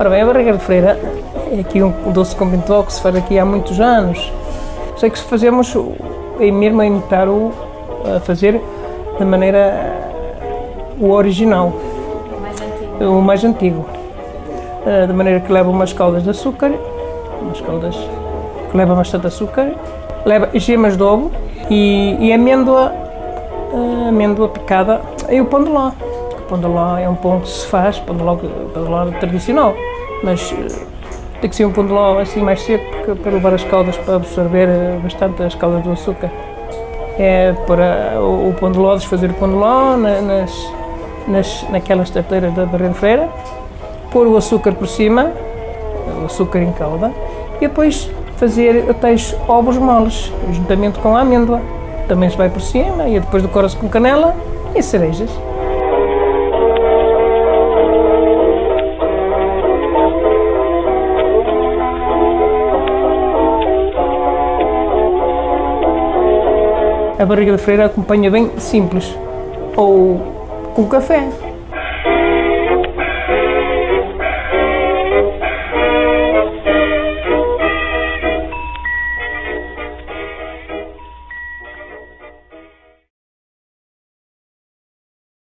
Ora bem, a barriga de freira é aqui um doce com bentó que se faz aqui há muitos anos. Sei que se fazemos é mesmo a imitar o a fazer da maneira o original, O mais antigo. o mais antigo. Eh, Da maneira que leva umas caldas de açúcar, umas caldas que leva bastante açúcar, leva gemas de ovo e, e amêndoa, eh, amêndoa picada e o pão de ló. O pão de ló é um pão que se faz, pão de ló, pão de ló tradicional, mas eh, tem que ser um pão de ló assim mais seco porque- para levar as caldas para absorver eh, bastante as caldas do açúcar. É para o, o pão de ló, desfazer o pão de ló na- nas, nas, naquelas tarteiras da barreira pôr o açúcar por cima, o açúcar em calda, e depois fazer tais ovos moles, juntamente com a amêndoa. Também se vai por cima e depois decora-se com canela e cerejas. A barriga de freira acompanha bem simples, ou com café,